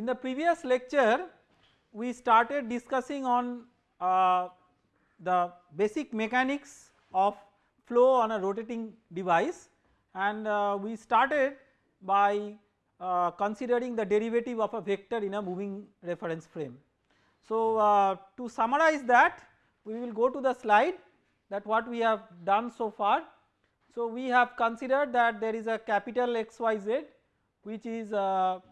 in the previous lecture we started discussing on uh, the basic mechanics of flow on a rotating device and uh, we started by uh, considering the derivative of a vector in a moving reference frame. So uh, to summarize that we will go to the slide that what we have done so far. So we have considered that there is a capital XYZ which is a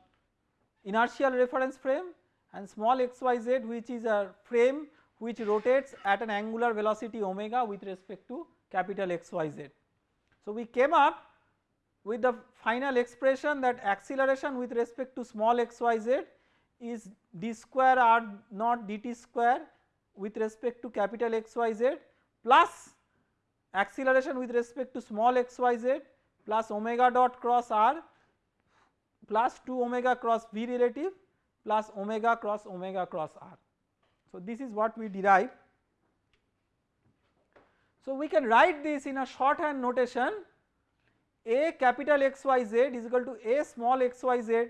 inertial reference frame and small xyz which is a frame which rotates at an angular velocity omega with respect to capital XYZ. So we came up with the final expression that acceleration with respect to small xyz is d square r naught dt square with respect to capital XYZ plus acceleration with respect to small xyz plus omega dot cross r plus 2 omega cross v relative plus omega cross omega cross r. So this is what we derive. So we can write this in a shorthand notation a capital XYZ is equal to a small xyz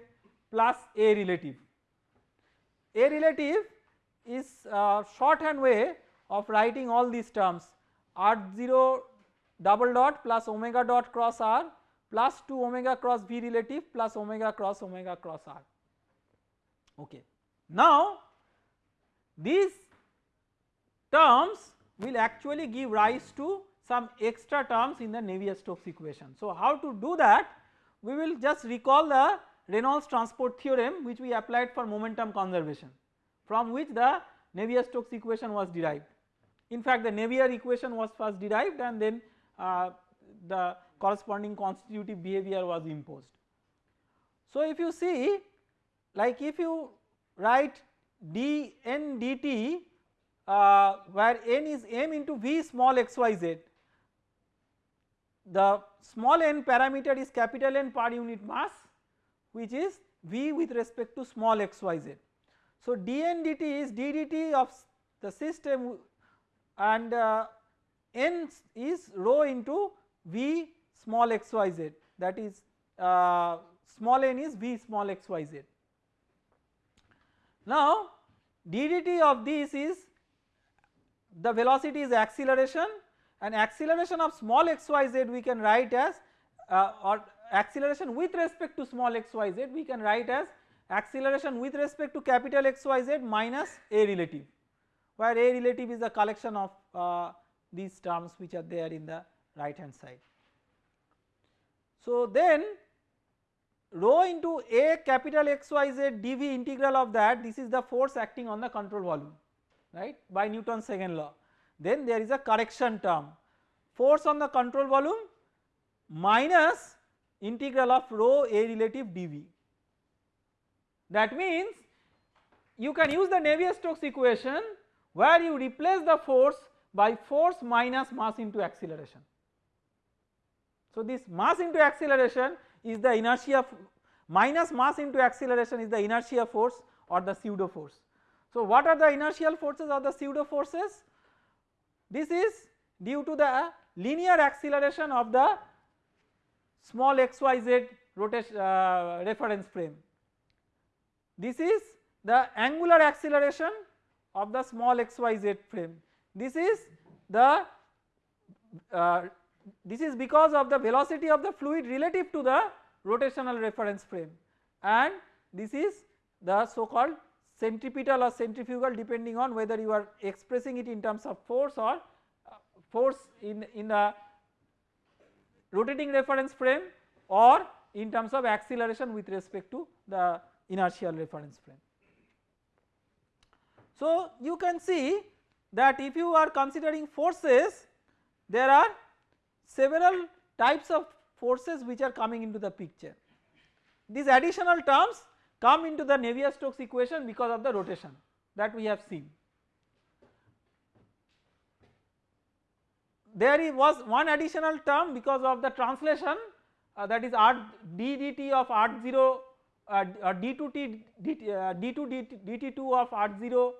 plus a relative. A relative is a shorthand way of writing all these terms r0 double dot plus omega dot cross r plus 2 omega cross v relative plus omega cross omega cross r okay. Now these terms will actually give rise to some extra terms in the Navier-Stokes equation. So how to do that we will just recall the Reynolds transport theorem which we applied for momentum conservation from which the Navier-Stokes equation was derived. In fact the Navier equation was first derived and then uh, the corresponding constitutive behavior was imposed. So if you see like if you write d n dt uh, where n is m into v small xyz the small n parameter is capital N per unit mass which is v with respect to small xyz. So dn dt is d dt of the system and uh, n is rho into v small xyz that is uh, small n is v small xyz. Now ddt of this is the velocity is acceleration and acceleration of small xyz we can write as uh, or acceleration with respect to small xyz we can write as acceleration with respect to capital xyz minus a relative where a relative is a collection of uh, these terms which are there in the right hand side. So then rho into a capital XYZ dV integral of that this is the force acting on the control volume right by Newton's second law. Then there is a correction term force on the control volume minus integral of rho a relative dV. That means you can use the Navier-Stokes equation where you replace the force by force minus mass into acceleration. So this mass into acceleration is the inertia minus mass into acceleration is the inertia force or the pseudo force. So what are the inertial forces or the pseudo forces? This is due to the linear acceleration of the small xyz rotation uh, reference frame. This is the angular acceleration of the small xyz frame. This is the uh, this is because of the velocity of the fluid relative to the rotational reference frame and this is the so called centripetal or centrifugal depending on whether you are expressing it in terms of force or uh, force in, in the rotating reference frame or in terms of acceleration with respect to the inertial reference frame. So you can see that if you are considering forces there are several types of forces which are coming into the picture. These additional terms come into the Navier-Stokes equation because of the rotation that we have seen. There was one additional term because of the translation uh, that is r d dt of r0 uh, d2 t dt, uh, d2 dt, dt2 of r0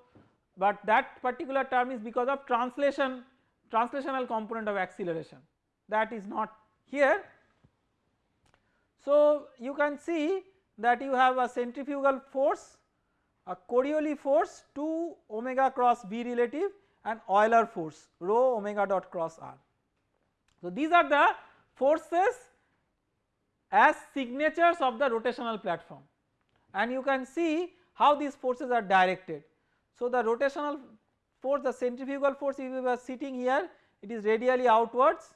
but that particular term is because of translation translational component of acceleration that is not here. So you can see that you have a centrifugal force, a Coriolis force 2 omega cross B relative and Euler force rho omega dot cross r. So these are the forces as signatures of the rotational platform and you can see how these forces are directed. So the rotational force the centrifugal force if you are sitting here it is radially outwards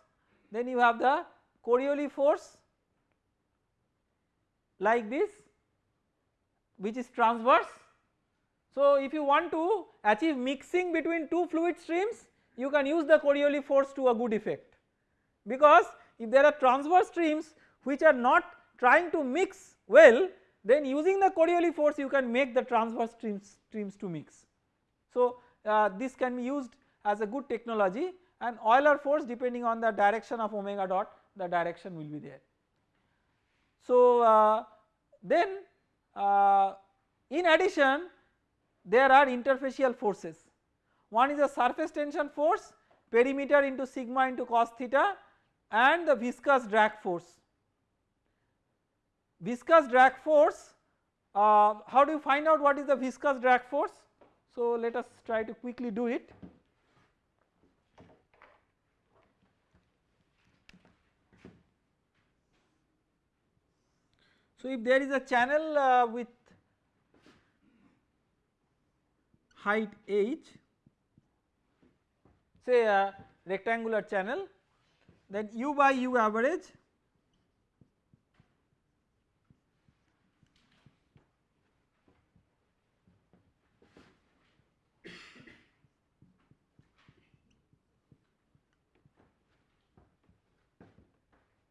then you have the Coriolis force like this which is transverse. So if you want to achieve mixing between two fluid streams you can use the Coriolis force to a good effect because if there are transverse streams which are not trying to mix well then using the Coriolis force you can make the transverse streams, streams to mix. So uh, this can be used as a good technology and Euler force depending on the direction of omega dot the direction will be there. So uh, then uh, in addition there are interfacial forces one is a surface tension force perimeter into sigma into cos theta and the viscous drag force. Viscous drag force uh, how do you find out what is the viscous drag force? So let us try to quickly do it. So if there is a channel uh, with height h say a rectangular channel then u by u average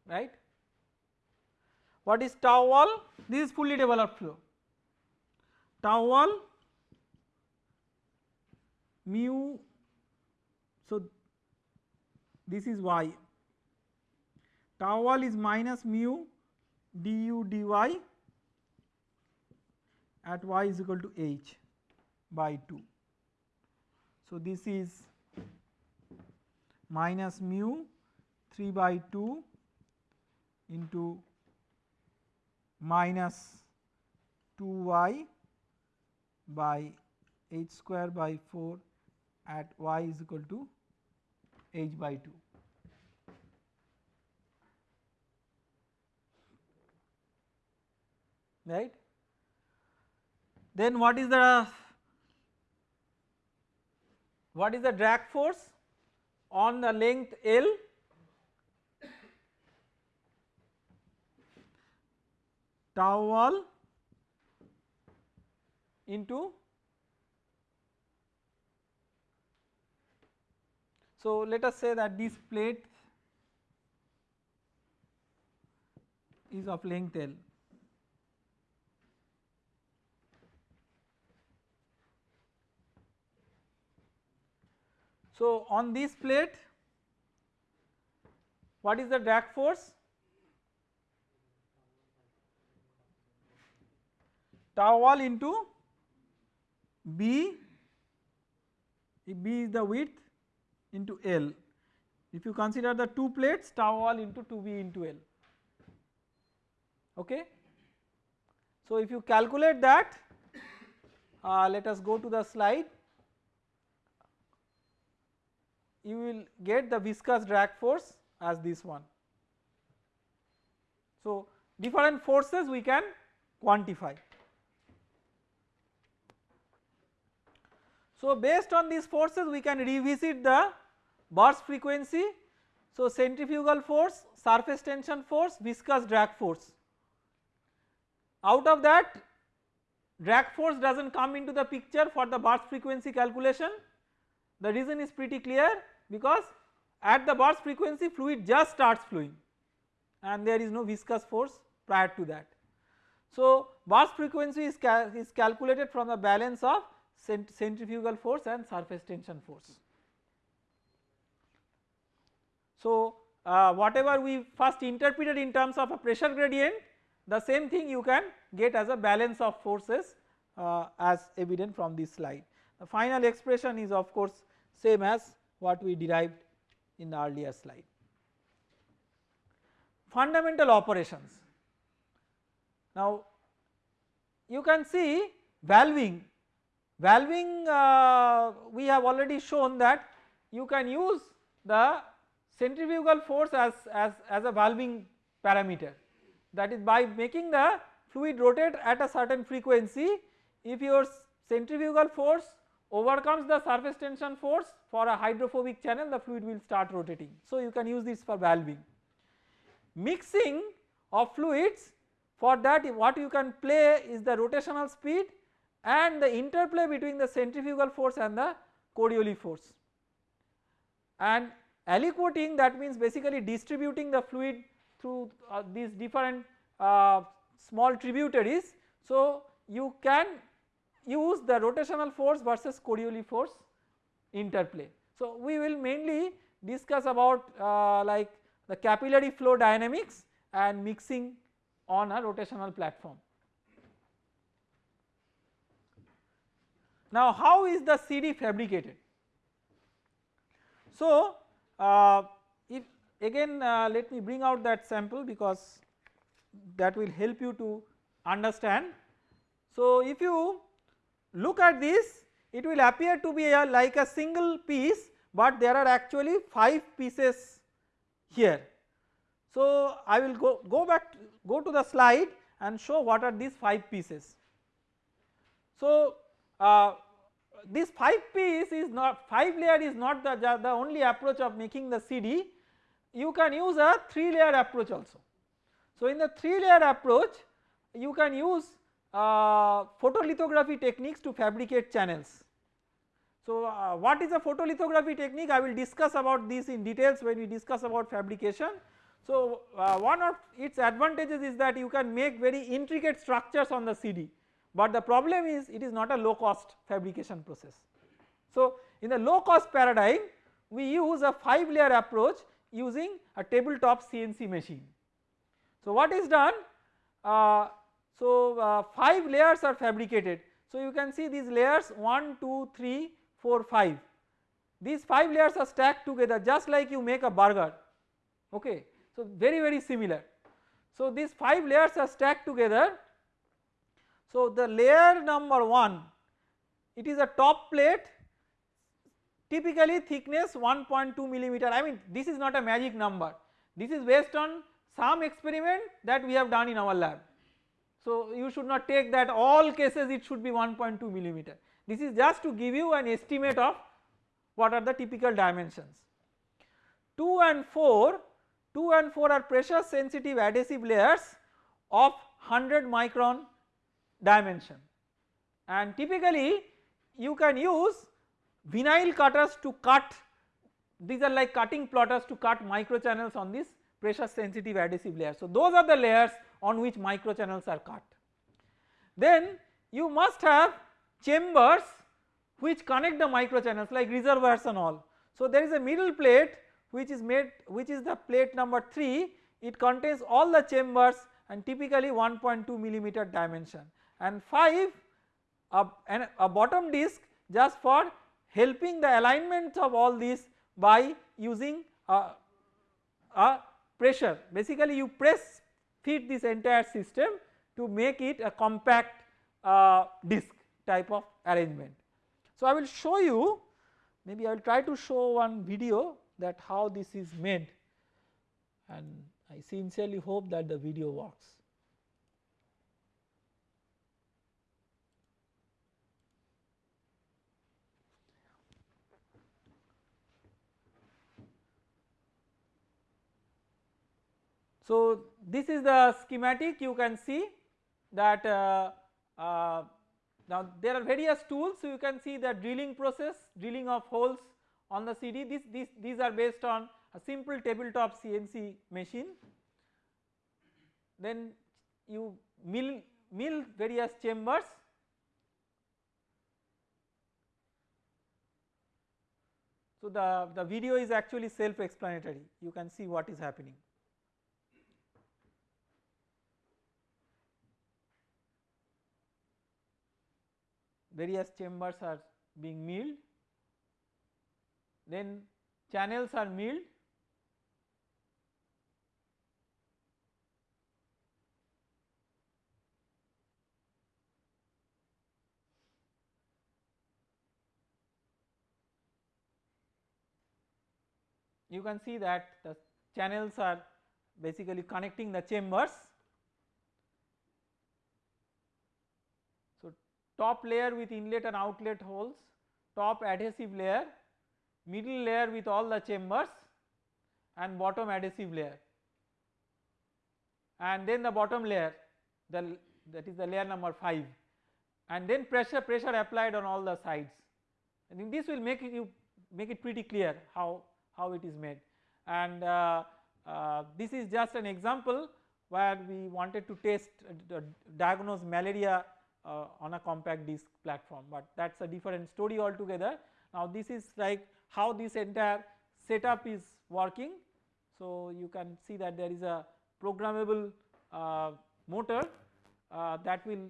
right. What is tau wall? This is fully developed flow. Tau wall mu so this is y tau wall is minus mu du dy at y is equal to h by 2. So this is minus mu 3 by 2 into minus 2y by h square by 4 at y is equal to h by 2. right. Then what is the what is the drag force on the length L wall into so let us say that this plate is of length L. So on this plate what is the drag force tau wall into B if B is the width into L if you consider the two plates tau wall into 2B into L okay. So if you calculate that uh, let us go to the slide you will get the viscous drag force as this one. So different forces we can quantify. So based on these forces we can revisit the burst frequency. So centrifugal force, surface tension force, viscous drag force. Out of that drag force does not come into the picture for the burst frequency calculation. The reason is pretty clear because at the burst frequency fluid just starts flowing and there is no viscous force prior to that. So burst frequency is, cal is calculated from the balance of centrifugal force and surface tension force. So uh, whatever we first interpreted in terms of a pressure gradient the same thing you can get as a balance of forces uh, as evident from this slide. The final expression is of course same as what we derived in the earlier slide. Fundamental operations. Now you can see valving, valving uh, we have already shown that you can use the centrifugal force as, as, as a valving parameter that is by making the fluid rotate at a certain frequency if your centrifugal force overcomes the surface tension force for a hydrophobic channel the fluid will start rotating. So you can use this for valving. Mixing of fluids for that what you can play is the rotational speed and the interplay between the centrifugal force and the Coriolis force. And aliquoting that means basically distributing the fluid through uh, these different uh, small tributaries. So you can use the rotational force versus Coriolis force interplay. So we will mainly discuss about uh, like the capillary flow dynamics and mixing on a rotational platform. Now how is the CD fabricated? So uh, if again uh, let me bring out that sample because that will help you to understand. So if you look at this it will appear to be a, like a single piece but there are actually 5 pieces here. So I will go, go back go to the slide and show what are these 5 pieces. So uh, this 5 piece is not 5 layer is not the, the only approach of making the CD you can use a 3 layer approach also. So in the 3 layer approach you can use uh, photolithography techniques to fabricate channels. So uh, what is a photolithography technique I will discuss about this in details when we discuss about fabrication. So uh, one of its advantages is that you can make very intricate structures on the CD but the problem is it is not a low cost fabrication process. So in the low cost paradigm we use a 5 layer approach using a tabletop CNC machine. So what is done uh, so uh, 5 layers are fabricated so you can see these layers 1 2 3 4 5 these 5 layers are stacked together just like you make a burger okay so very very similar. So these 5 layers are stacked together so the layer number 1 it is a top plate typically thickness 1.2 millimeter I mean this is not a magic number this is based on some experiment that we have done in our lab. So you should not take that all cases it should be 1.2 millimeter this is just to give you an estimate of what are the typical dimensions. 2 and 4 2 and 4 are pressure sensitive adhesive layers of 100 micron dimension and typically you can use vinyl cutters to cut these are like cutting plotters to cut micro channels on this pressure sensitive adhesive layer. So those are the layers on which micro channels are cut. Then you must have chambers which connect the micro channels like reservoirs and all. So there is a middle plate which is made which is the plate number 3 it contains all the chambers and typically 1.2 millimeter dimension and 5 a, a bottom disc just for helping the alignment of all these by using a, a pressure basically you press feed this entire system to make it a compact uh, disc type of arrangement. So I will show you maybe I will try to show one video that how this is made and I sincerely hope that the video works. So this is the schematic. You can see that uh, uh, now there are various tools. So you can see the drilling process drilling of holes on the CD this, this, these are based on a simple tabletop CNC machine. Then you mill, mill various chambers. So the, the video is actually self explanatory you can see what is happening. various chambers are being milled, then channels are milled you can see that the channels are basically connecting the chambers. Top layer with inlet and outlet holes, top adhesive layer, middle layer with all the chambers and bottom adhesive layer. And then the bottom layer the that is the layer number 5 and then pressure pressure applied on all the sides. I think this will make it you make it pretty clear how how it is made. And uh, uh, this is just an example where we wanted to test uh, diagnose malaria uh, on a compact disc platform but that is a different story altogether. Now this is like how this entire setup is working so you can see that there is a programmable uh, motor uh, that will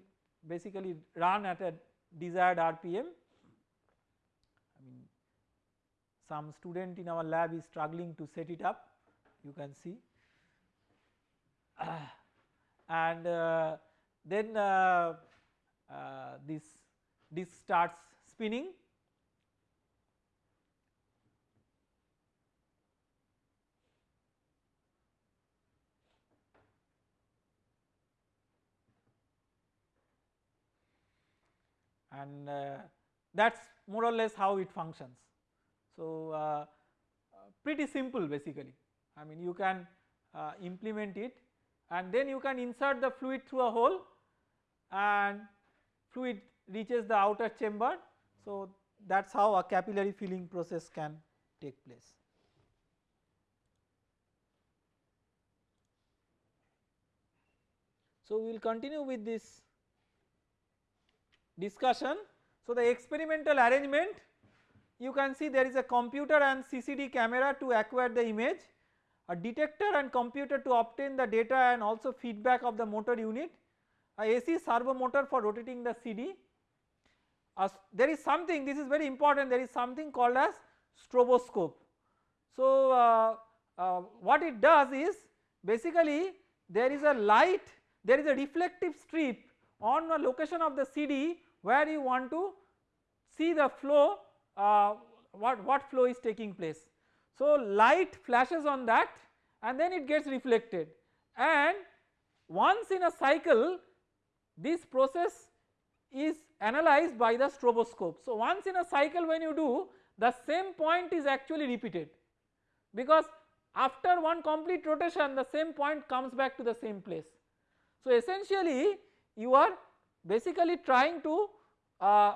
basically run at a desired RPM. I mean some student in our lab is struggling to set it up you can see and uh, then uh, this this starts spinning and uh, that is more or less how it functions. So, uh, pretty simple basically I mean you can uh, implement it and then you can insert the fluid through a hole and fluid reaches the outer chamber. So, that is how a capillary filling process can take place. So, we will continue with this discussion. So, the experimental arrangement you can see there is a computer and CCD camera to acquire the image, a detector and computer to obtain the data and also feedback of the motor unit, a AC servo motor for rotating the CD. Uh, there is something this is very important there is something called as stroboscope. So, uh, uh, what it does is basically there is a light there is a reflective strip on a location of the CD where you want to see the flow uh, what, what flow is taking place. So light flashes on that and then it gets reflected and once in a cycle this process is analyzed by the stroboscope. So once in a cycle when you do the same point is actually repeated because after one complete rotation the same point comes back to the same place. So essentially you are basically trying to uh,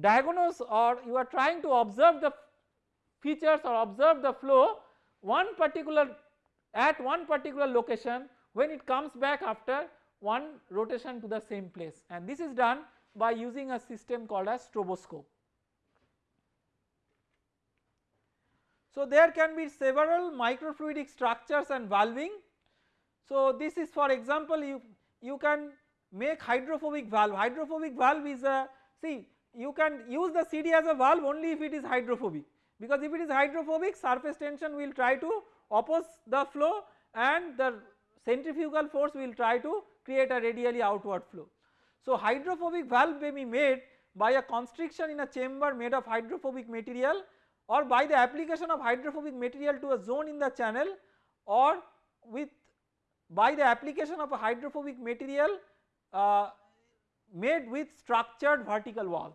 diagnose or you are trying to observe the features or observe the flow one particular at one particular location when it comes back after one rotation to the same place and this is done by using a system called as stroboscope. So there can be several microfluidic structures and valving. So this is for example you, you can make hydrophobic valve, hydrophobic valve is a see you can use the CD as a valve only if it is hydrophobic because if it is hydrophobic surface tension will try to oppose the flow and the centrifugal force will try to create a radially outward flow. So hydrophobic valve may be made by a constriction in a chamber made of hydrophobic material or by the application of hydrophobic material to a zone in the channel or with by the application of a hydrophobic material uh, made with structured vertical walls.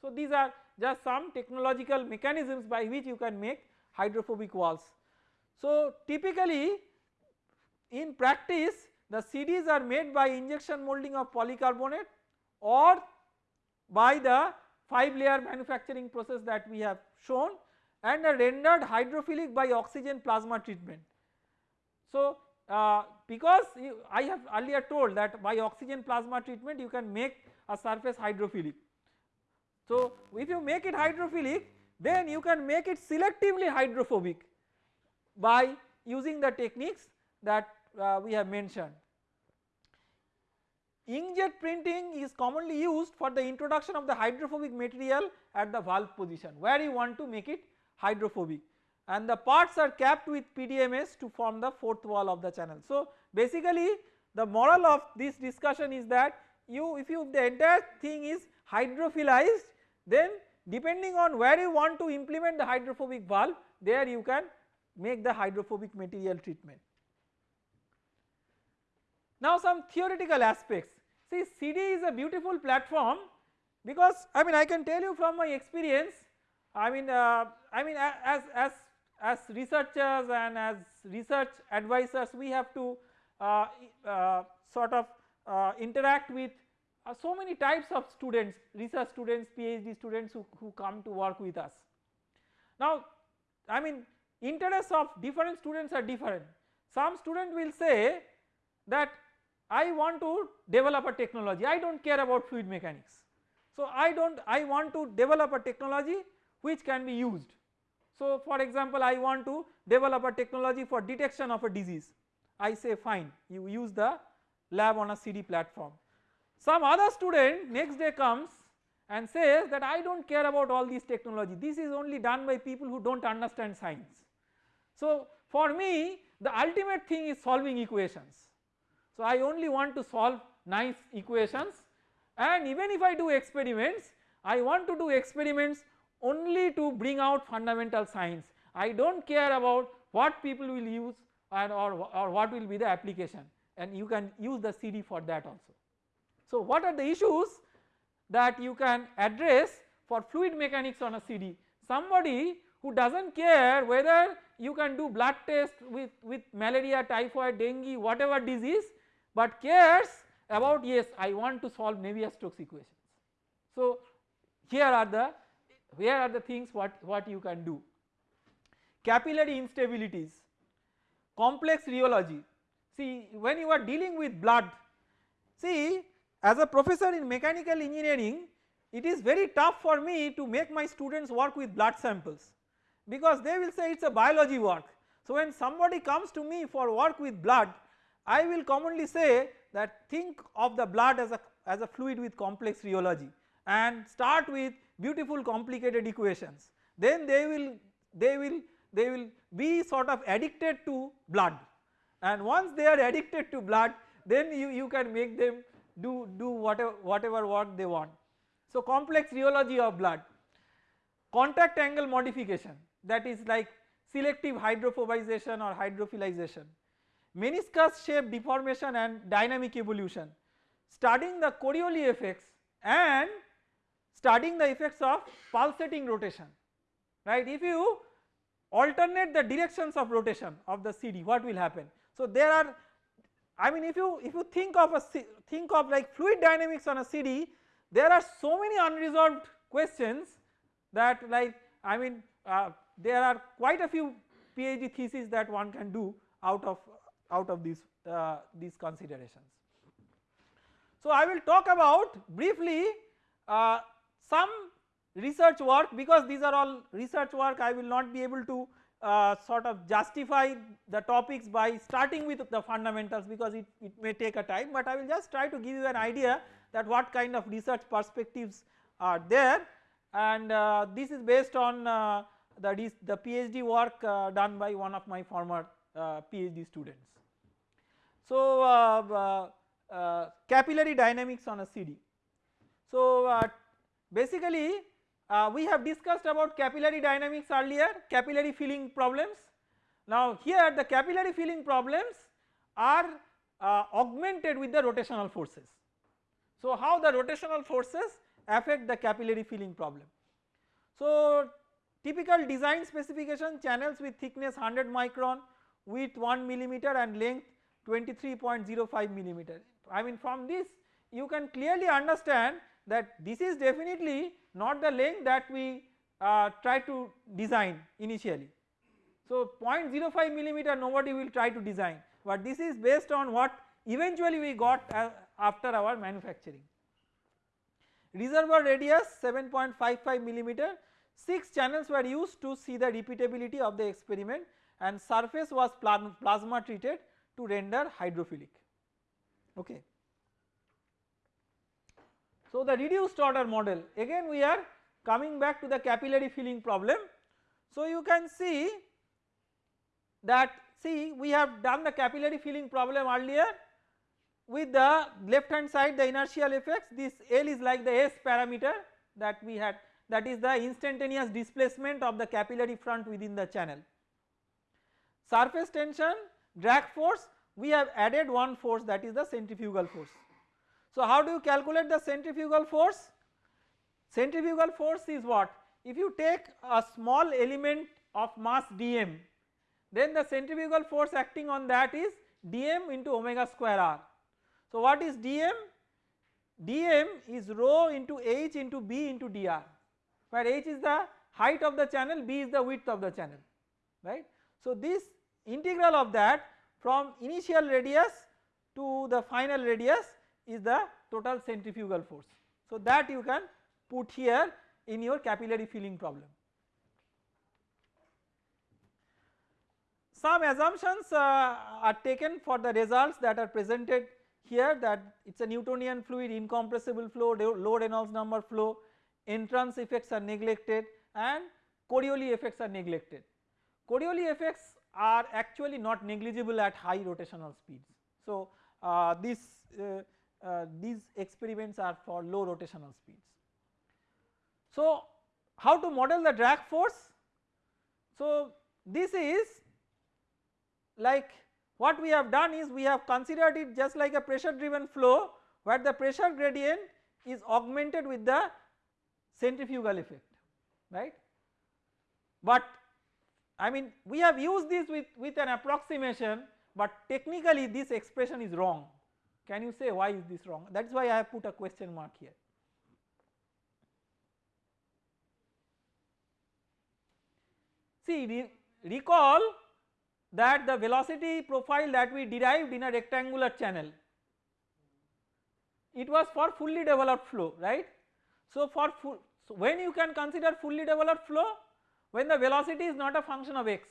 So these are just some technological mechanisms by which you can make hydrophobic walls. So typically in practice the CDs are made by injection molding of polycarbonate or by the 5 layer manufacturing process that we have shown and are rendered hydrophilic by oxygen plasma treatment. So uh, because you, I have earlier told that by oxygen plasma treatment you can make a surface hydrophilic. So if you make it hydrophilic then you can make it selectively hydrophobic by using the techniques that uh, we have mentioned. Inkjet printing is commonly used for the introduction of the hydrophobic material at the valve position where you want to make it hydrophobic and the parts are capped with PDMS to form the fourth wall of the channel. So basically the moral of this discussion is that you if you the entire thing is hydrophilized then depending on where you want to implement the hydrophobic valve there you can make the hydrophobic material treatment. Now some theoretical aspects see CD is a beautiful platform because I mean I can tell you from my experience I mean uh, I mean as as as researchers and as research advisors we have to uh, uh, sort of uh, interact with uh, so many types of students research students PhD students who, who come to work with us. Now I mean interests of different students are different some student will say that I want to develop a technology I do not care about fluid mechanics. So I do not I want to develop a technology which can be used. So for example I want to develop a technology for detection of a disease I say fine you use the lab on a CD platform. Some other student next day comes and says that I do not care about all these technology this is only done by people who do not understand science. So for me the ultimate thing is solving equations. So I only want to solve nice equations and even if I do experiments I want to do experiments only to bring out fundamental science I do not care about what people will use and or, or what will be the application and you can use the CD for that also. So what are the issues that you can address for fluid mechanics on a CD somebody who does not care whether you can do blood test with, with malaria, typhoid, dengue whatever disease but cares about yes I want to solve Navier-Stokes equations. So here are the here are the things what, what you can do. Capillary instabilities, complex rheology, see when you are dealing with blood, see as a professor in mechanical engineering it is very tough for me to make my students work with blood samples because they will say it is a biology work. So when somebody comes to me for work with blood I will commonly say that think of the blood as a, as a fluid with complex rheology and start with beautiful complicated equations. Then they will they will they will be sort of addicted to blood. And once they are addicted to blood then you, you can make them do, do whatever, whatever work they want. So complex rheology of blood, contact angle modification that is like selective hydrophobization or hydrophilization, meniscus shape deformation and dynamic evolution, studying the Coriolis effects and studying the effects of pulsating rotation right. If you alternate the directions of rotation of the CD what will happen. So there are I mean if you if you think of a think of like fluid dynamics on a CD there are so many unresolved questions that like I mean uh, there are quite a few PhD theses that one can do out of out of these uh, these considerations. So I will talk about briefly uh, some research work because these are all research work I will not be able to uh, sort of justify the topics by starting with the fundamentals because it, it may take a time but I will just try to give you an idea that what kind of research perspectives are there and uh, this is based on uh, the, the PhD work uh, done by one of my former uh, PhD students. So uh, capillary dynamics on a CD. So basically uh, we have discussed about capillary dynamics earlier capillary filling problems. Now here the capillary filling problems are uh, augmented with the rotational forces. So how the rotational forces affect the capillary filling problem. So typical design specification channels with thickness 100 micron width 1 millimeter and length 23.05 millimeter. I mean from this you can clearly understand that this is definitely not the length that we uh, try to design initially. So 0.05 millimeter nobody will try to design but this is based on what eventually we got uh, after our manufacturing. Reservoir radius 7.55 millimeter 6 channels were used to see the repeatability of the experiment and surface was plasma treated to render hydrophilic okay. So the reduced order model again we are coming back to the capillary filling problem. So you can see that see we have done the capillary filling problem earlier with the left hand side the inertial effects this L is like the S parameter that we had that is the instantaneous displacement of the capillary front within the channel surface tension, drag force we have added one force that is the centrifugal force. So how do you calculate the centrifugal force? Centrifugal force is what? If you take a small element of mass dm then the centrifugal force acting on that is dm into omega square r. So what is dm? dm is rho into h into b into dr where h is the height of the channel b is the width of the channel right. So this integral of that from initial radius to the final radius is the total centrifugal force. So that you can put here in your capillary filling problem. Some assumptions uh, are taken for the results that are presented here that it is a Newtonian fluid, incompressible flow, low Reynolds number flow, entrance effects are neglected and Coriolis effects are neglected. Coriolis effects are actually not negligible at high rotational speeds. So uh, this, uh, uh, these experiments are for low rotational speeds. So how to model the drag force? So this is like what we have done is we have considered it just like a pressure driven flow where the pressure gradient is augmented with the centrifugal effect right. But I mean we have used this with, with an approximation but technically this expression is wrong. Can you say why is this wrong? That is why I have put a question mark here. See re recall that the velocity profile that we derived in a rectangular channel it was for fully developed flow right. So for full, so when you can consider fully developed flow when the velocity is not a function of x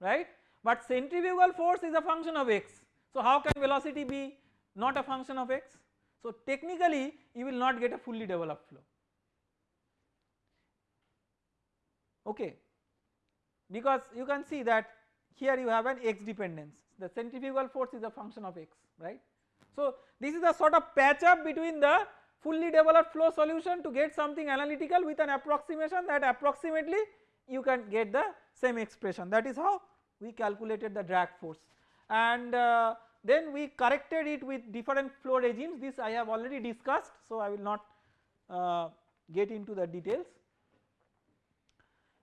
right but centrifugal force is a function of x. So how can velocity be not a function of x? So technically you will not get a fully developed flow okay because you can see that here you have an x dependence the centrifugal force is a function of x right. So this is a sort of patch up between the fully developed flow solution to get something analytical with an approximation that approximately you can get the same expression. That is how we calculated the drag force. And uh, then we corrected it with different flow regimes. This I have already discussed so I will not uh, get into the details.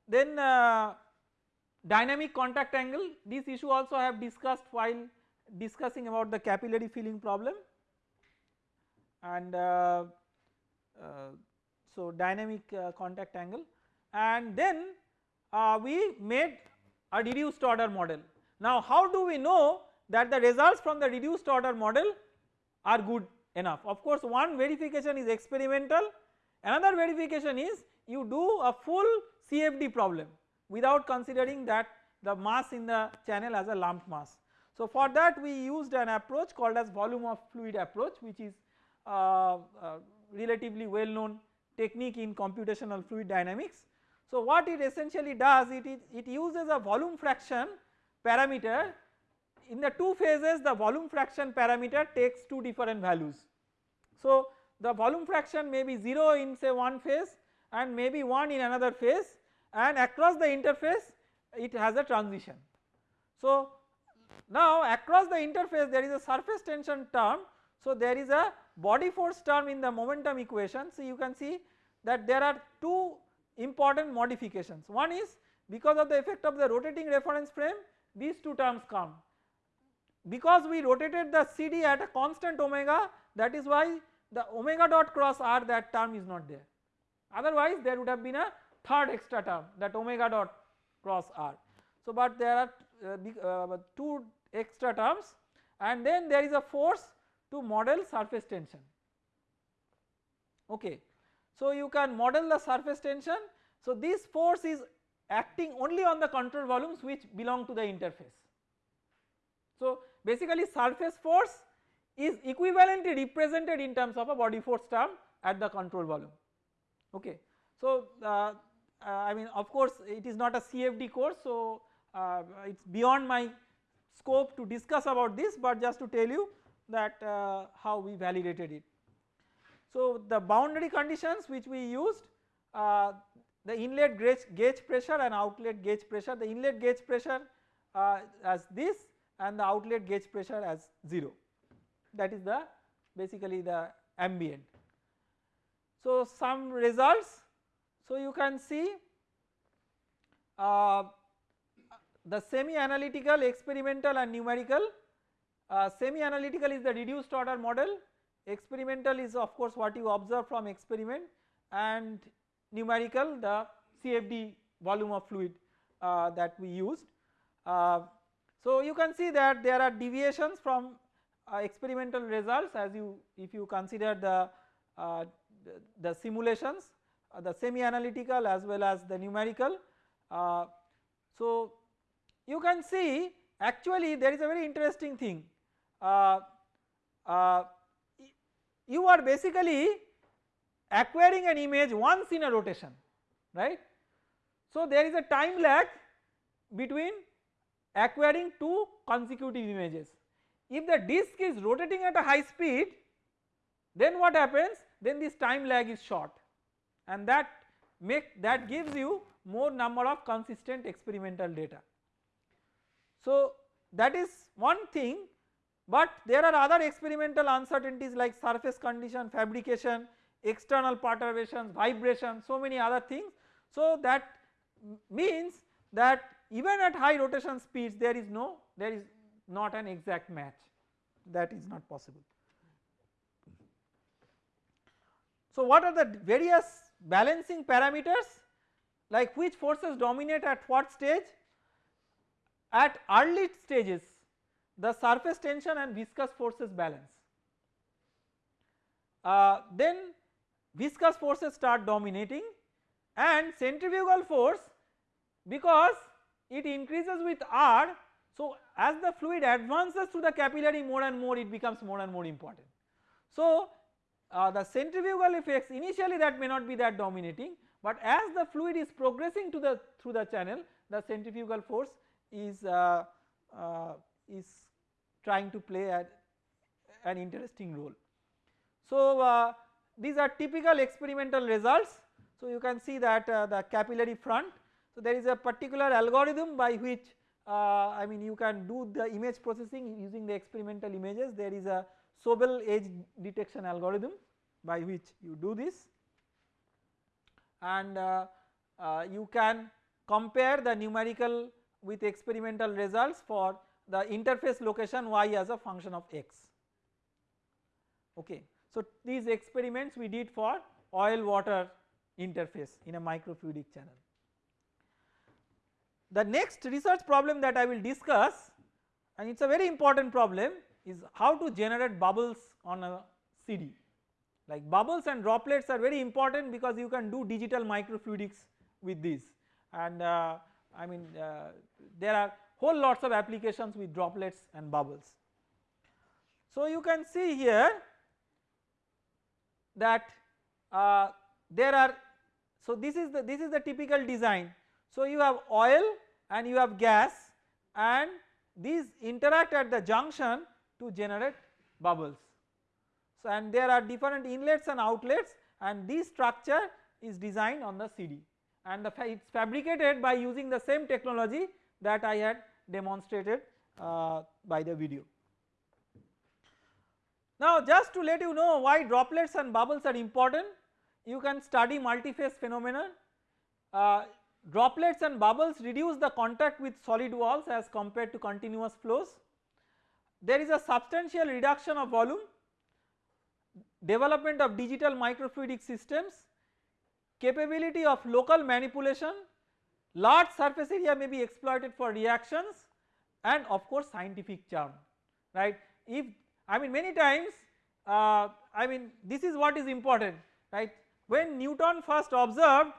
Then uh, dynamic contact angle. This issue also I have discussed while discussing about the capillary filling problem. And uh, uh, so dynamic uh, contact angle. And then uh, we made a reduced order model. Now how do we know that the results from the reduced order model are good enough of course one verification is experimental another verification is you do a full CFD problem without considering that the mass in the channel as a lump mass. So for that we used an approach called as volume of fluid approach which is uh, uh, relatively well known technique in computational fluid dynamics. So what it essentially does it, it, it uses a volume fraction parameter in the two phases the volume fraction parameter takes two different values. So the volume fraction may be 0 in say one phase and maybe 1 in another phase and across the interface it has a transition. So now across the interface there is a surface tension term so there is a body force term in the momentum equation so you can see that there are two important modifications one is because of the effect of the rotating reference frame these two terms come because we rotated the CD at a constant omega that is why the omega dot cross r that term is not there otherwise there would have been a third extra term that omega dot cross r. So but there are uh, uh, two extra terms and then there is a force to model surface tension okay. So you can model the surface tension so this force is acting only on the control volumes which belong to the interface. So basically surface force is equivalently represented in terms of a body force term at the control volume okay. So uh, uh, I mean of course it is not a CFD course so uh, it is beyond my scope to discuss about this but just to tell you that uh, how we validated it. So the boundary conditions which we used uh, the inlet gauge, gauge pressure and outlet gauge pressure. The inlet gauge pressure uh, as this and the outlet gauge pressure as 0 that is the basically the ambient. So some results. So you can see uh, the semi analytical experimental and numerical uh, semi analytical is the reduced order model experimental is of course what you observe from experiment and numerical the CFD volume of fluid uh, that we used. Uh, so you can see that there are deviations from uh, experimental results as you if you consider the, uh, the, the, simulations uh, the semi analytical as well as the numerical. Uh, so you can see actually there is a very interesting thing you are basically acquiring an image once in a rotation right. So there is a time lag between acquiring two consecutive images. If the disk is rotating at a high speed then what happens then this time lag is short and that make that gives you more number of consistent experimental data. So that is one thing but there are other experimental uncertainties like surface condition, fabrication, external perturbations, vibration so many other things. So that means that even at high rotation speeds there is no there is not an exact match that is not possible. So what are the various balancing parameters like which forces dominate at what stage? At early stages the surface tension and viscous forces balance. Uh, then viscous forces start dominating and centrifugal force because it increases with R. So as the fluid advances through the capillary more and more it becomes more and more important. So uh, the centrifugal effects initially that may not be that dominating but as the fluid is progressing to the through the channel the centrifugal force is uh, uh, is trying to play a, an interesting role. So uh, these are typical experimental results. So you can see that uh, the capillary front. So there is a particular algorithm by which uh, I mean you can do the image processing using the experimental images. There is a Sobel edge detection algorithm by which you do this. And uh, uh, you can compare the numerical with experimental results for the interface location y as a function of x okay. So these experiments we did for oil water interface in a microfluidic channel. The next research problem that I will discuss and it is a very important problem is how to generate bubbles on a CD like bubbles and droplets are very important because you can do digital microfluidics with these and uh, I mean uh, there are whole lots of applications with droplets and bubbles. So you can see here that uh, there are so this is the this is the typical design. So you have oil and you have gas and these interact at the junction to generate bubbles. So and there are different inlets and outlets and this structure is designed on the CD and the it is fabricated by using the same technology that I had demonstrated uh, by the video. Now just to let you know why droplets and bubbles are important you can study multiphase phenomena. uh, droplets and bubbles reduce the contact with solid walls as compared to continuous flows. There is a substantial reduction of volume development of digital microfluidic systems, capability of local manipulation, large surface area may be exploited for reactions and of course scientific charm right. If I mean many times uh, I mean this is what is important right? When Newton first observed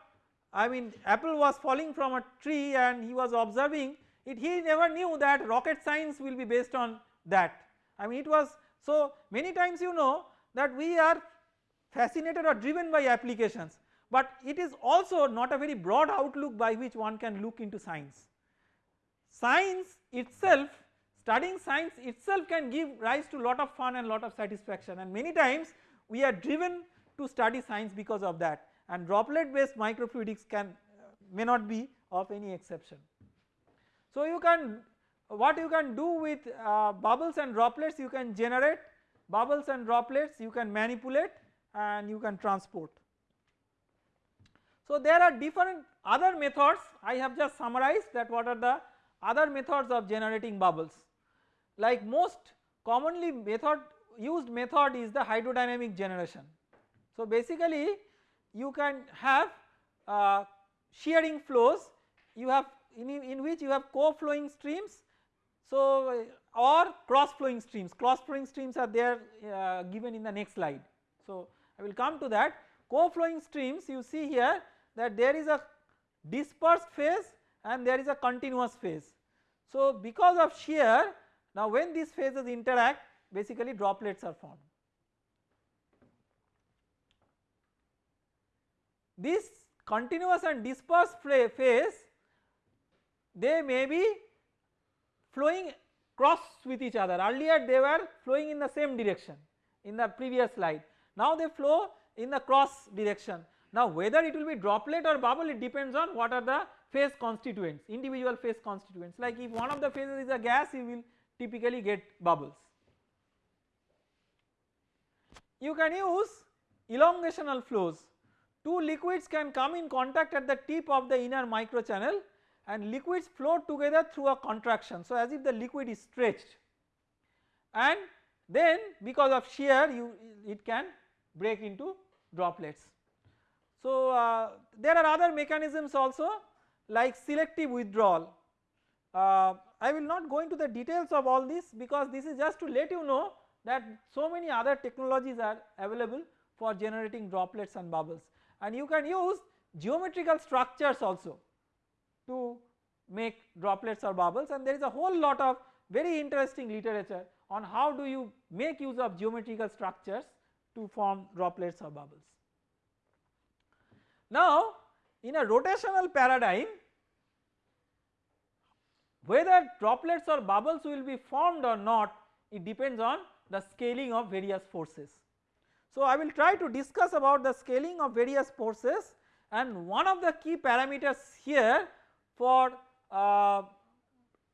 I mean apple was falling from a tree and he was observing it he never knew that rocket science will be based on that. I mean it was so many times you know that we are fascinated or driven by applications but it is also not a very broad outlook by which one can look into science. Science itself studying science itself can give rise to lot of fun and lot of satisfaction and many times we are driven to study science because of that and droplet based microfluidics can uh, may not be of any exception. So you can what you can do with uh, bubbles and droplets you can generate bubbles and droplets you can manipulate and you can transport. So there are different other methods. I have just summarized that what are the other methods of generating bubbles. Like most commonly method used method is the hydrodynamic generation. So basically you can have uh, shearing flows. You have in, in which you have co-flowing streams. So or cross flowing streams. Cross flowing streams are there uh, given in the next slide. So I will come to that. Co-flowing streams you see here that there is a dispersed phase and there is a continuous phase. So because of shear now when these phases interact basically droplets are formed. This continuous and dispersed phase they may be flowing cross with each other earlier they were flowing in the same direction in the previous slide now they flow in the cross direction. Now whether it will be droplet or bubble it depends on what are the phase constituents individual phase constituents like if one of the phases is a gas you will typically get bubbles. You can use elongational flows two liquids can come in contact at the tip of the inner microchannel and liquids flow together through a contraction. So as if the liquid is stretched and then because of shear you it can break into droplets. So uh, there are other mechanisms also like selective withdrawal. Uh, I will not go into the details of all this because this is just to let you know that so many other technologies are available for generating droplets and bubbles and you can use geometrical structures also to make droplets or bubbles and there is a whole lot of very interesting literature on how do you make use of geometrical structures to form droplets or bubbles. Now in a rotational paradigm whether droplets or bubbles will be formed or not it depends on the scaling of various forces. So I will try to discuss about the scaling of various forces and one of the key parameters here for uh,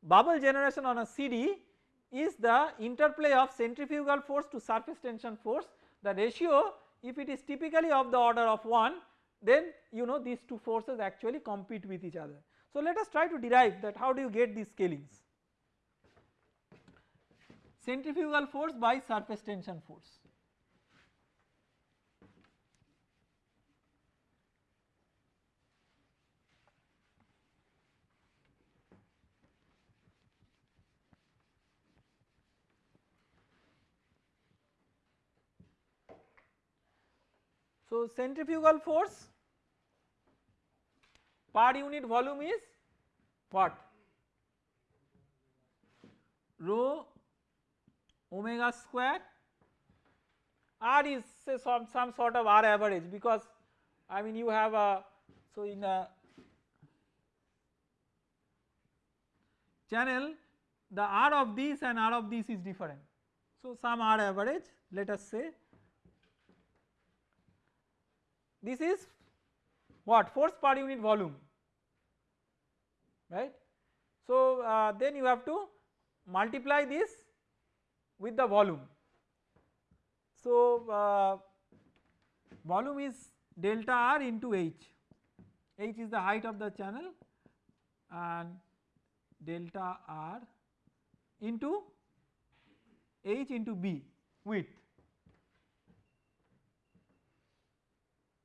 bubble generation on a CD is the interplay of centrifugal force to surface tension force the ratio if it is typically of the order of 1 then you know these two forces actually compete with each other. So let us try to derive that how do you get these scalings centrifugal force by surface tension force. So, centrifugal force per unit volume is what rho omega square r is say some, some sort of r average because I mean you have a so in a channel the r of this and r of this is different. So some r average let us say this is what force per unit volume right. So uh, then you have to multiply this with the volume. So uh, volume is delta R into H, H is the height of the channel and delta R into H into B width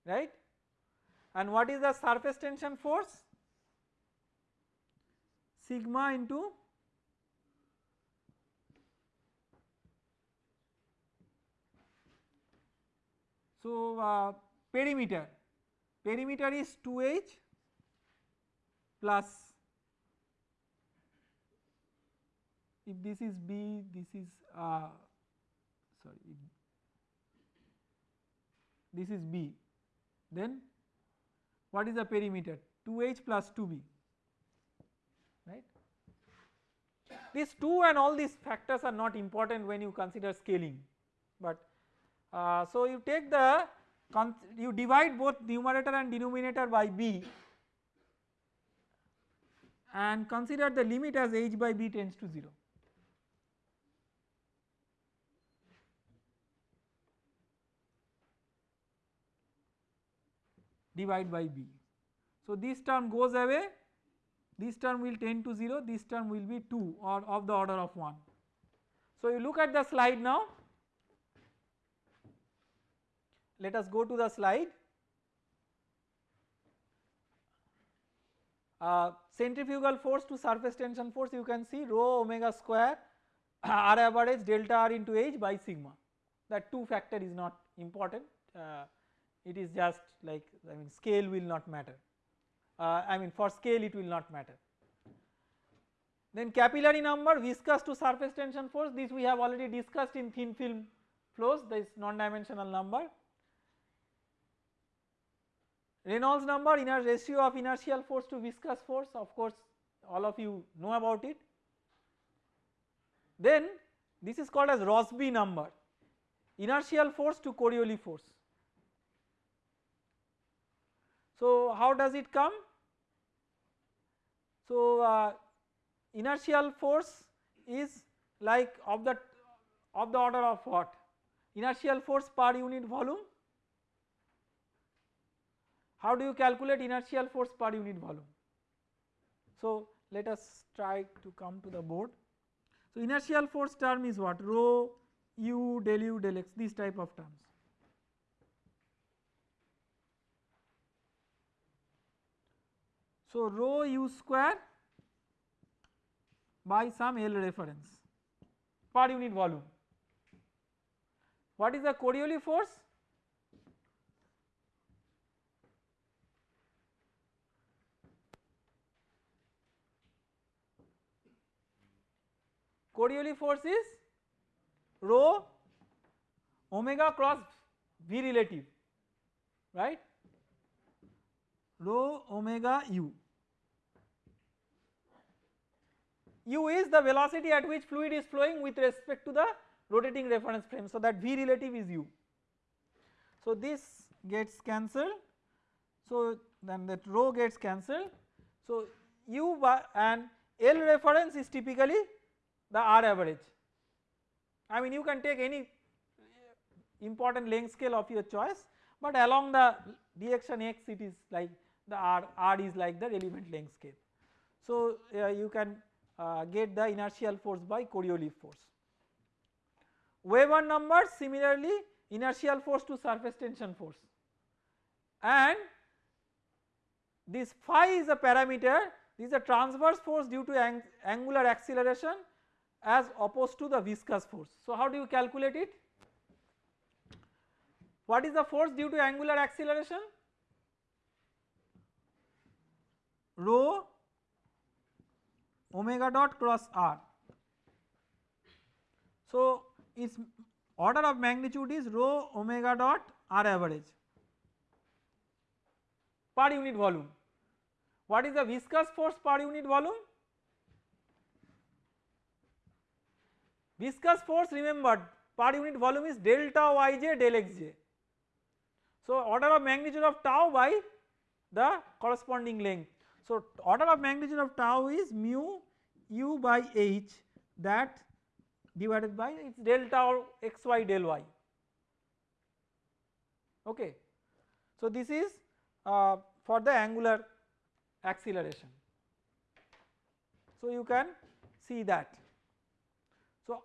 right? And what is the surface tension force? Sigma into so uh, perimeter. Perimeter is 2h plus if this is b this is uh, sorry this is b then what is the perimeter 2h plus 2b right. These 2 and all these factors are not important when you consider scaling but uh, so you take the you divide both numerator and denominator by b and consider the limit as h by b tends to 0. Divide by b. So, this term goes away, this term will tend to 0, this term will be 2 or of the order of 1. So, you look at the slide now, let us go to the slide. Uh, centrifugal force to surface tension force you can see rho omega square r average delta r into h by sigma that 2 factor is not important uh, it is just like I mean scale will not matter uh, I mean for scale it will not matter. Then capillary number viscous to surface tension force this we have already discussed in thin film flows this non dimensional number. Reynolds number inner ratio of inertial force to viscous force of course all of you know about it. Then this is called as Rossby number inertial force to Coriolis force So how does it come? So uh, inertial force is like of the of the order of what? Inertial force per unit volume. How do you calculate inertial force per unit volume? So let us try to come to the board. So inertial force term is what? Rho u del u del x these type of terms. So, rho u square by some L reference per unit volume. What is the Coriolis force? Coriolis force is rho omega cross V relative right rho omega u u is the velocity at which fluid is flowing with respect to the rotating reference frame. So that v relative is u. So this gets cancelled. So then that rho gets cancelled. So u and L reference is typically the R average. I mean you can take any important length scale of your choice but along the direction x it is like the R, R is like the element length scale. So uh, you can uh, get the inertial force by Coriolis force. Weber number similarly inertial force to surface tension force and this phi is a parameter this is a transverse force due to ang angular acceleration as opposed to the viscous force. So how do you calculate it? What is the force due to angular acceleration? Rho omega dot cross r. So, its order of magnitude is rho omega dot r average per unit volume. What is the viscous force per unit volume? Viscous force remember per unit volume is delta yj del xj. So, order of magnitude of tau by the corresponding length so, order of magnitude of tau is mu u by h that divided by its delta or xy del y okay. So, this is uh, for the angular acceleration. So, you can see that. So,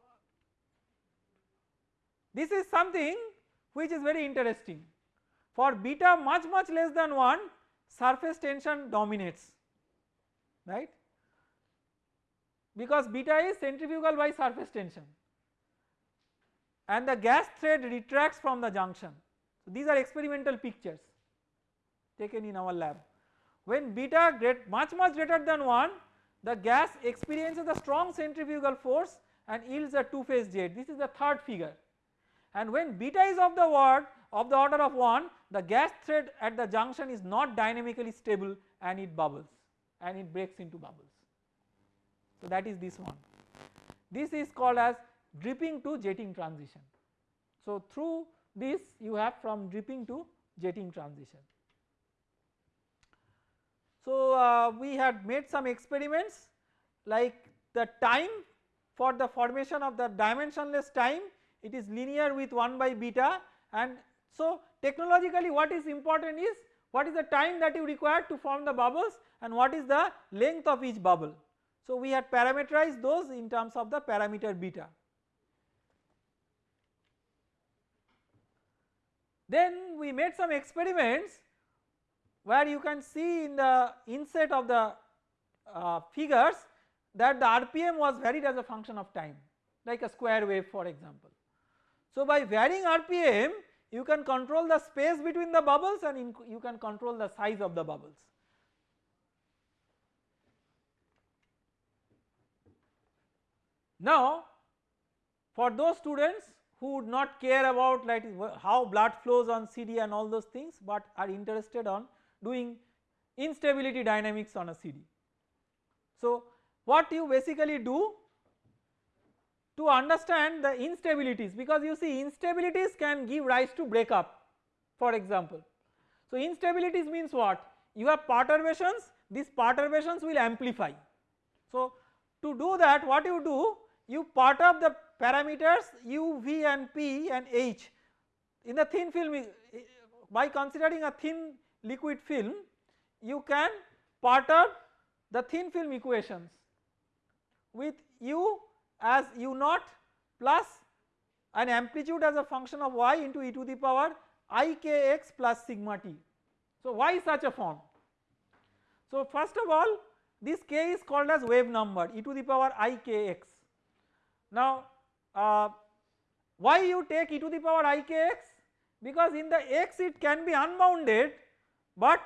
this is something which is very interesting for beta much much less than 1 surface tension dominates right because beta is centrifugal by surface tension and the gas thread retracts from the junction. So, these are experimental pictures taken in our lab. When beta great much much greater than 1 the gas experiences a strong centrifugal force and yields a two phase jet this is the third figure and when beta is of the word of the order of 1 the gas thread at the junction is not dynamically stable and it bubbles and it breaks into bubbles. So that is this one. This is called as dripping to jetting transition. So through this you have from dripping to jetting transition. So uh, we had made some experiments like the time for the formation of the dimensionless time it is linear with 1 by beta and so technologically what is important is what is the time that you require to form the bubbles and what is the length of each bubble. So we had parameterized those in terms of the parameter beta. Then we made some experiments where you can see in the inset of the uh, figures that the RPM was varied as a function of time like a square wave for example. So by varying RPM you can control the space between the bubbles and you can control the size of the bubbles. Now for those students who would not care about like how blood flows on CD and all those things but are interested on doing instability dynamics on a CD. So what you basically do to understand the instabilities because you see instabilities can give rise to breakup for example. So instabilities means what? You have perturbations these perturbations will amplify. So to do that what you do you perturb the parameters u, v and p and h in the thin film by considering a thin liquid film you can perturb the thin film equations with u as u naught plus an amplitude as a function of y into e to the power i k x plus sigma t. So why such a form? So first of all this k is called as wave number e to the power i k x. Now uh, why you take e to the power i k x? Because in the x it can be unbounded but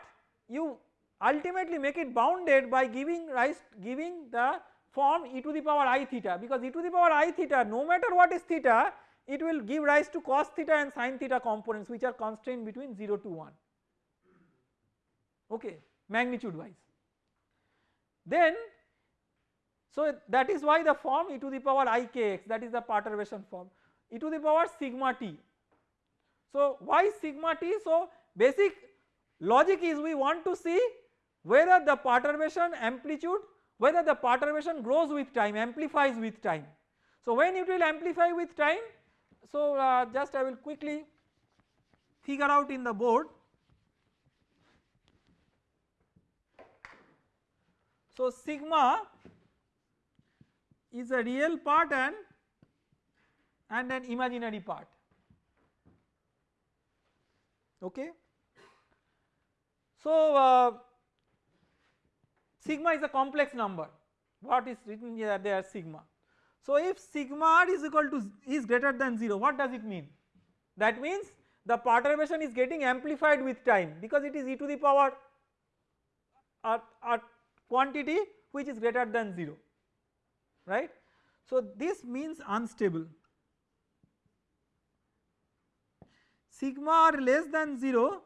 you ultimately make it bounded by giving rise giving the form e to the power i theta because e to the power i theta no matter what is theta it will give rise to cos theta and sin theta components which are constrained between 0 to 1 okay magnitude wise. Then so that is why the form e to the power i k x that is the perturbation form e to the power sigma t. So why sigma t? So basic logic is we want to see whether the perturbation amplitude whether the perturbation grows with time amplifies with time. So when it will amplify with time so uh, just I will quickly figure out in the board. So sigma is a real part and and an imaginary part okay. So uh, sigma is a complex number what is written here there sigma. So if sigma r is equal to is greater than 0 what does it mean? That means the perturbation is getting amplified with time because it is e to the power a, a quantity which is greater than 0 right. So this means unstable sigma r less than 0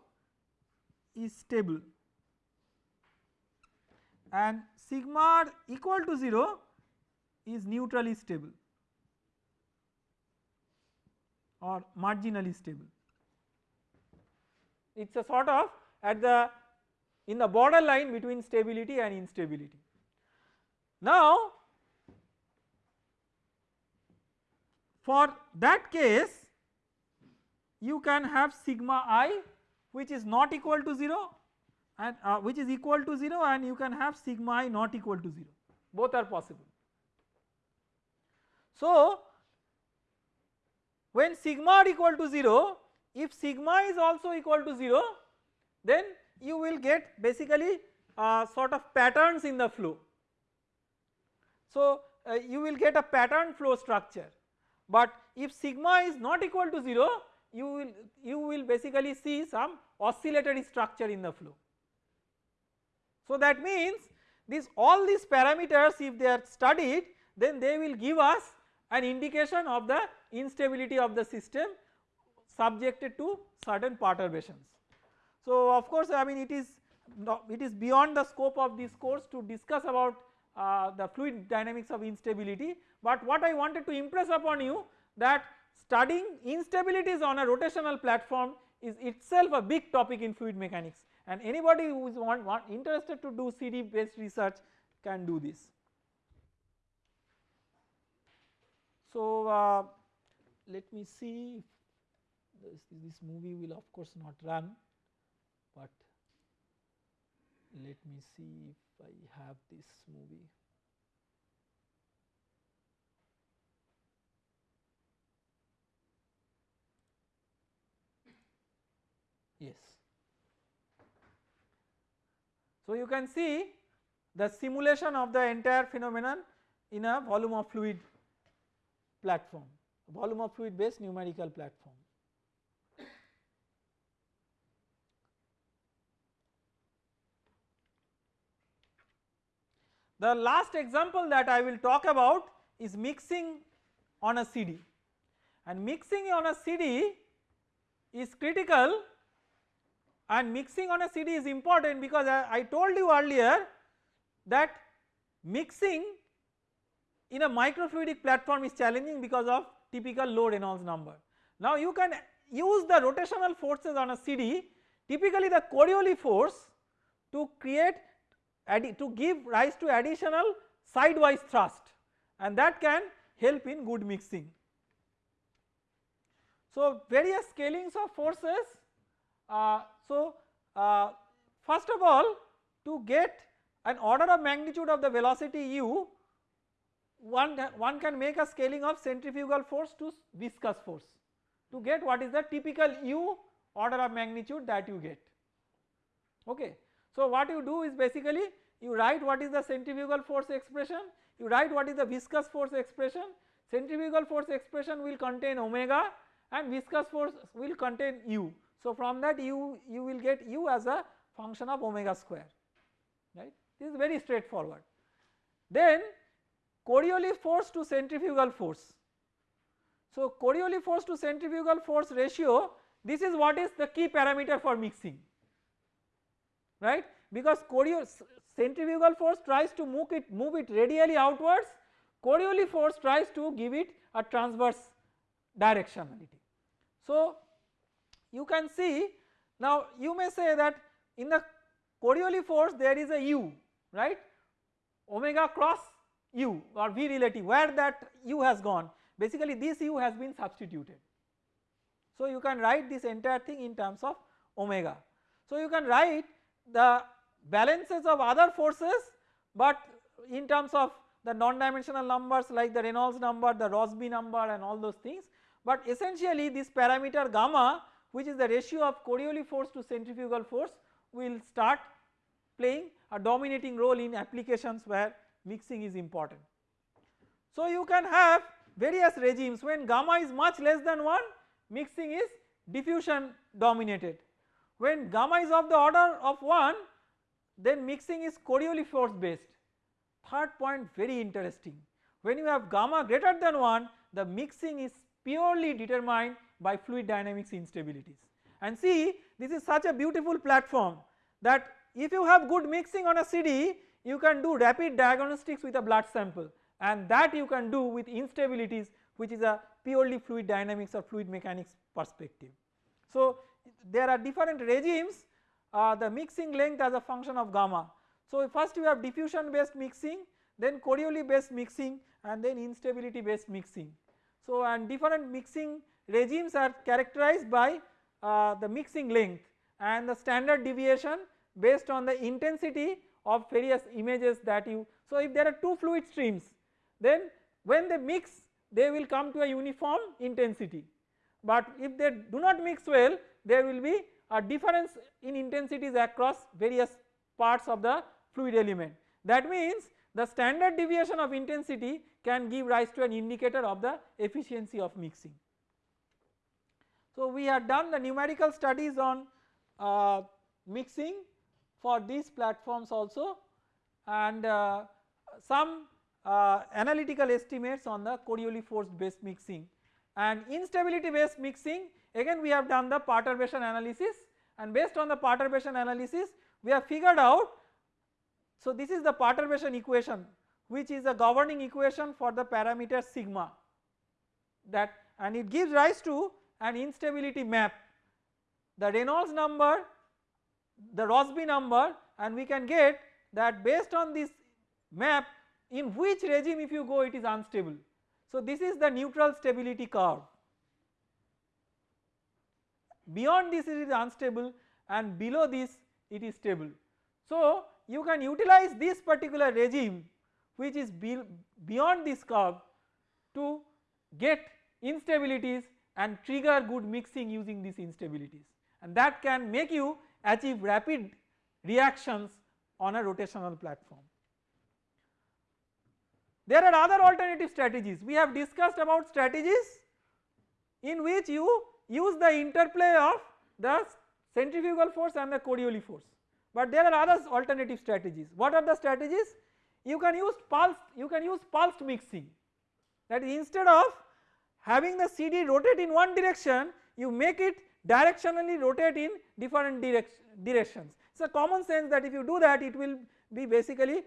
is stable and sigma r equal to 0 is neutrally stable or marginally stable. It is a sort of at the in the border line between stability and instability. Now for that case you can have sigma i which is not equal to 0 and uh, which is equal to 0 and you can have sigma i not equal to 0 both are possible. So when sigma r equal to 0 if sigma is also equal to 0 then you will get basically uh, sort of patterns in the flow. So uh, you will get a pattern flow structure but if sigma is not equal to 0 you will you will basically see some oscillatory structure in the flow. So that means this all these parameters if they are studied then they will give us an indication of the instability of the system subjected to certain perturbations. So of course I mean it is it is beyond the scope of this course to discuss about uh, the fluid dynamics of instability but what I wanted to impress upon you that studying instabilities on a rotational platform is itself a big topic in fluid mechanics and anybody who is want, want interested to do CD based research can do this. So uh, let me see this, this movie will of course not run but let me see if I have this movie. Yes. So, you can see the simulation of the entire phenomenon in a volume of fluid platform, volume of fluid based numerical platform. The last example that I will talk about is mixing on a CD and mixing on a CD is critical and mixing on a CD is important because I, told you earlier that mixing in a microfluidic platform is challenging because of typical low Reynolds number. Now you can use the rotational forces on a CD typically the Coriolis force to create to give rise to additional sidewise thrust and that can help in good mixing. So various scalings of forces so uh, first of all to get an order of magnitude of the velocity u one, one can make a scaling of centrifugal force to viscous force to get what is the typical u order of magnitude that you get okay. So what you do is basically you write what is the centrifugal force expression, you write what is the viscous force expression, centrifugal force expression will contain omega and viscous force will contain u. So from that you, you will get u as a function of omega square right this is very straightforward. Then Coriolis force to centrifugal force. So Coriolis force to centrifugal force ratio this is what is the key parameter for mixing right because Coriolis centrifugal force tries to move it move it radially outwards Coriolis force tries to give it a transverse directionality. So you can see now you may say that in the Coriolis force there is a u right omega cross u or v relative where that u has gone basically this u has been substituted. So you can write this entire thing in terms of omega. So you can write the balances of other forces but in terms of the non-dimensional numbers like the Reynolds number, the Rossby number and all those things but essentially this parameter gamma which is the ratio of Coriolis force to centrifugal force will start playing a dominating role in applications where mixing is important. So you can have various regimes when gamma is much less than 1 mixing is diffusion dominated. When gamma is of the order of 1 then mixing is Coriolis force based. Third point very interesting when you have gamma greater than 1 the mixing is purely determined by fluid dynamics instabilities and see this is such a beautiful platform that if you have good mixing on a CD you can do rapid diagnostics with a blood sample and that you can do with instabilities which is a purely fluid dynamics or fluid mechanics perspective. So there are different regimes uh, the mixing length as a function of gamma. So first you have diffusion based mixing then Coriolis based mixing and then instability based mixing. So and different mixing regimes are characterized by uh, the mixing length and the standard deviation based on the intensity of various images that you. So if there are two fluid streams then when they mix they will come to a uniform intensity but if they do not mix well there will be a difference in intensities across various parts of the fluid element. That means the standard deviation of intensity can give rise to an indicator of the efficiency of mixing. So we have done the numerical studies on uh, mixing for these platforms also and uh, some uh, analytical estimates on the Coriolis force based mixing. And instability based mixing again we have done the perturbation analysis and based on the perturbation analysis we have figured out so this is the perturbation equation which is a governing equation for the parameter sigma that and it gives rise to an instability map the Reynolds number the Rossby number and we can get that based on this map in which regime if you go it is unstable. So this is the neutral stability curve. Beyond this it is unstable and below this it is stable. So you can utilize this particular regime which is be beyond this curve to get instabilities and trigger good mixing using these instabilities and that can make you achieve rapid reactions on a rotational platform. There are other alternative strategies we have discussed about strategies in which you use the interplay of the centrifugal force and the Coriolis force but there are other alternative strategies. What are the strategies? You can use pulse you can use pulsed mixing that is instead of having the CD rotate in one direction you make it directionally rotate in different direc directions. It is a common sense that if you do that it will be basically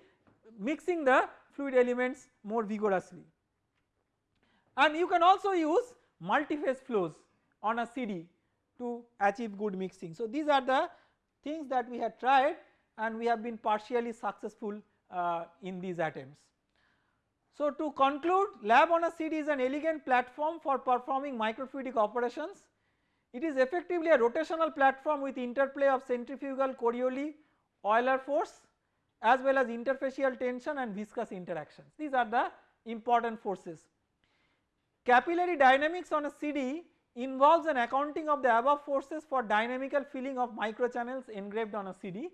mixing the fluid elements more vigorously. And you can also use multi-phase flows on a CD to achieve good mixing. So these are the things that we had tried and we have been partially successful uh, in these attempts. So to conclude lab on a CD is an elegant platform for performing microfluidic operations. It is effectively a rotational platform with interplay of centrifugal Coriolis Euler force as well as interfacial tension and viscous interactions. These are the important forces. Capillary dynamics on a CD involves an accounting of the above forces for dynamical filling of microchannels engraved on a CD.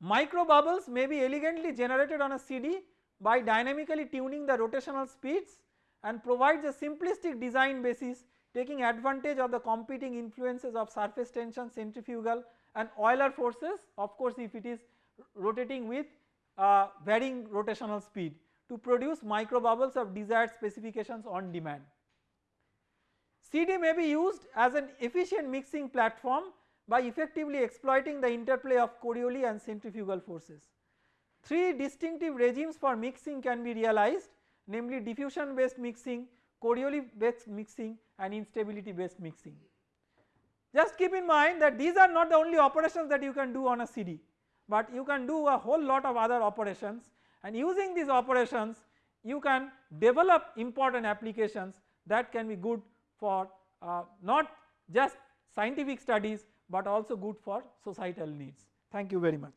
Micro bubbles may be elegantly generated on a CD by dynamically tuning the rotational speeds and provides a simplistic design basis taking advantage of the competing influences of surface tension, centrifugal and Euler forces of course if it is rotating with uh, varying rotational speed to produce micro bubbles of desired specifications on demand. CD may be used as an efficient mixing platform by effectively exploiting the interplay of Coriolis and centrifugal forces. Three distinctive regimes for mixing can be realized namely diffusion based mixing, Coriolis based mixing and instability based mixing. Just keep in mind that these are not the only operations that you can do on a CD, but you can do a whole lot of other operations and using these operations you can develop important applications that can be good for uh, not just scientific studies but also good for societal needs. Thank you very much.